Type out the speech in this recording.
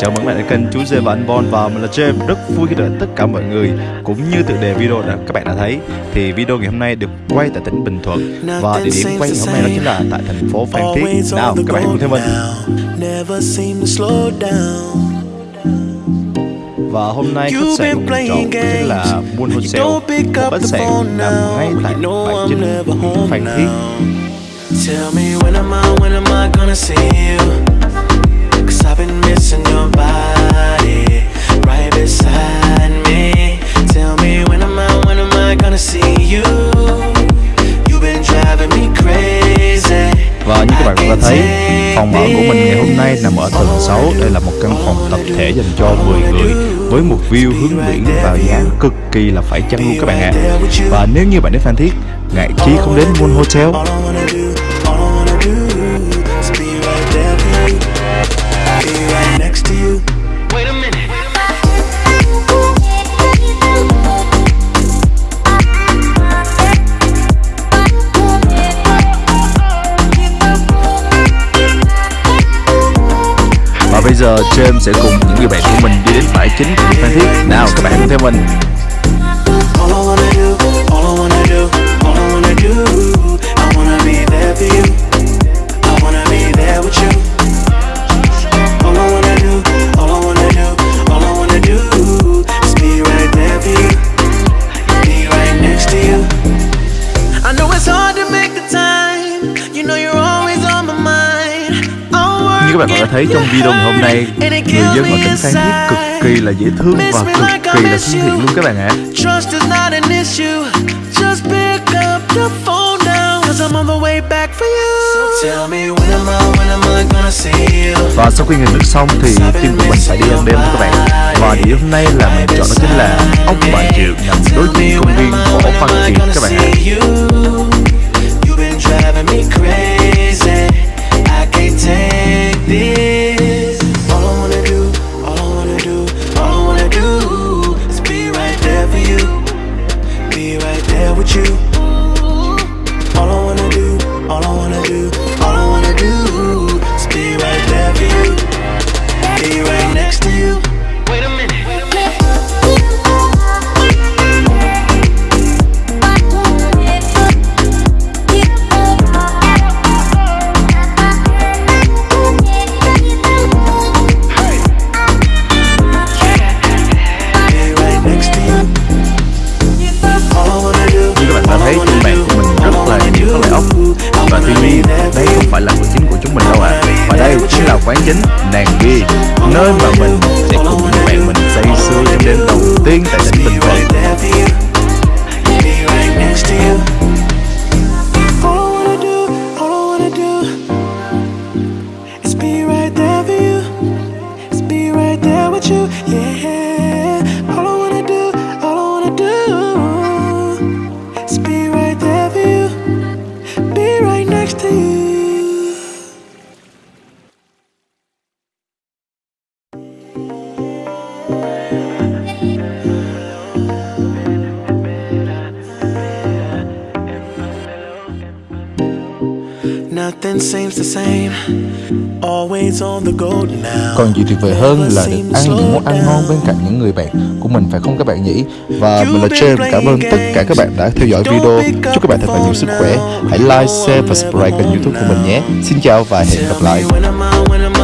Chào mừng bạn đến kênh Chú Dê và anh Bon và mình là James. Rất vui khi đợi tất cả mọi người Cũng như tựa đề video đã các bạn đã thấy. Thì video ngày hôm nay được quay tại tỉnh Bình Thuận Và địa điểm quay ngày hôm nay đó chính là tại thành phố Phan Thiết. Nào các bạn cùng theo mình. và hôm nay khách sạn của mình chọn chính là Moon Hotel, một khách sạn nằm ngay tại bãi chính Phan Thiết. Tell me when am I, when am I gonna see you? Cause I've been missing your body right beside me. Tell me when am I, when am I gonna see you? You've been driving me crazy. Và như các bạn cũng đã thấy, phòng ở của mình ngày hôm nay nằm ở tầng 6 Đây là một căn phòng tập thể dành cho 10 người Với một view hướng biển và giá cực kỳ là phải chăng luôn các bạn ạ à. Và nếu như bạn đến Phan Thiết, ngại chí không đến Moon Hotel bây giờ James sẽ cùng những người bạn của mình đi đến bãi chính của Phan Thiết. Nào các bạn cùng theo mình Như các bạn đã thấy trong video ngày hôm nay Người dân ở tỉnh Phan Thiết cực kỳ là dễ thương và cực kỳ là thân thiện luôn các bạn ạ. Và sau khi nghỉ nước xong thì team của mình phải đi ăn đêm các bạn. Và địa hôm nay là mình chọn đó chính là ốc bà triệu nằm đối diện công viên võ văn kiệt các bạn ạ quán chính Nàng Ghi Nơi mà mình sẽ cùng nhau Còn gì tuyệt vời hơn là được ăn những món ăn ngon bên cạnh những người bạn của mình phải không các bạn nhỉ? Và mình là James, cảm ơn tất cả các bạn đã theo dõi video. Chúc các bạn thật là nhiều sức khỏe. Hãy like, share và subscribe kênh youtube của mình nhé. Xin chào và hẹn gặp lại.